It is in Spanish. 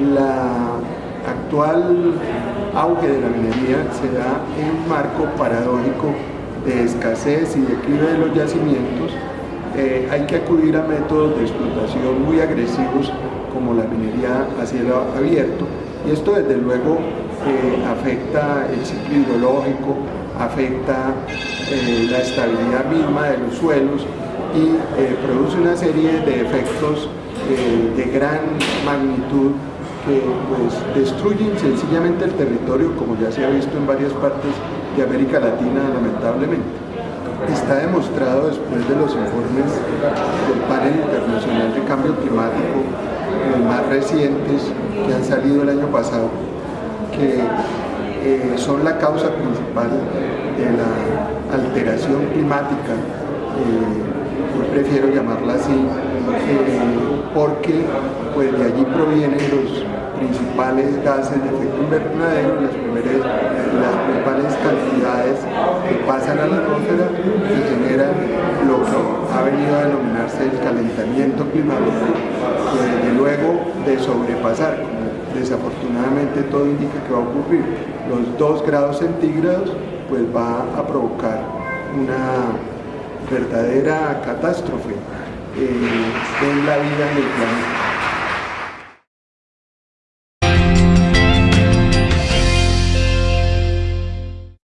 La actual auge de la minería se da en un marco paradójico de escasez y declive de los yacimientos, eh, hay que acudir a métodos de explotación muy agresivos como la minería a cielo abierto y esto desde luego eh, afecta el ciclo hidrológico, afecta eh, la estabilidad misma de los suelos y produce una serie de efectos de gran magnitud que pues, destruyen sencillamente el territorio, como ya se ha visto en varias partes de América Latina, lamentablemente. Está demostrado después de los informes del panel internacional de cambio climático, los más recientes que han salido el año pasado, que eh, son la causa principal de la alteración climática, eh, yo prefiero llamarla así, eh, porque pues, de allí provienen los principales gases de efecto invernadero, las, las principales cantidades que pasan a la atmósfera y generan lo que ha venido a denominarse el calentamiento climático, que desde luego de sobrepasar, como desafortunadamente todo indica que va a ocurrir, los 2 grados centígrados, pues va a provocar una verdadera catástrofe eh, en la vida en el planeta.